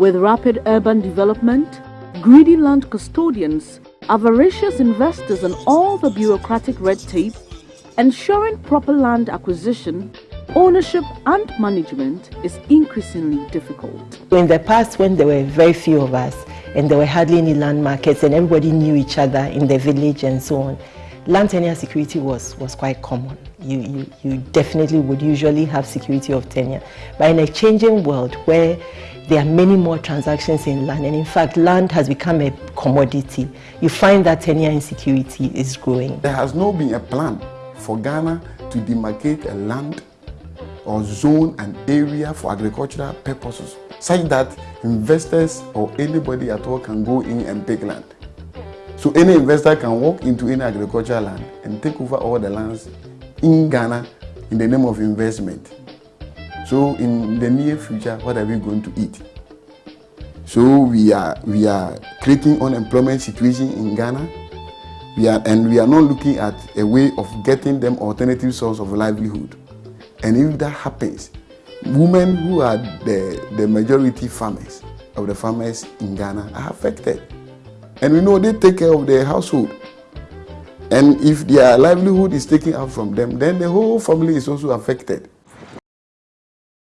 With rapid urban development, greedy land custodians, avaricious investors and all the bureaucratic red tape, ensuring proper land acquisition, ownership and management is increasingly difficult. In the past when there were very few of us and there were hardly any land markets and everybody knew each other in the village and so on, land tenure security was, was quite common. You, you, you definitely would usually have security of tenure. But in a changing world where there are many more transactions in land and in fact land has become a commodity, you find that tenure insecurity is growing. There has not been a plan for Ghana to demarcate a land or zone an area for agricultural purposes such that investors or anybody at all can go in and take land. So any investor can walk into any agricultural land and take over all the lands in Ghana in the name of investment. So in the near future, what are we going to eat? So we are we are creating unemployment situation in Ghana. We are and we are not looking at a way of getting them alternative source of livelihood. And if that happens, women who are the, the majority farmers of the farmers in Ghana are affected. And we know they take care of their household. And if their livelihood is taken out from them, then the whole family is also affected.